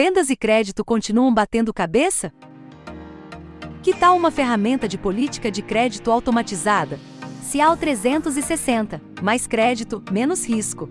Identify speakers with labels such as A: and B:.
A: Vendas e crédito continuam batendo cabeça? Que tal uma ferramenta de política de crédito automatizada? Cial 360. Mais crédito, menos risco.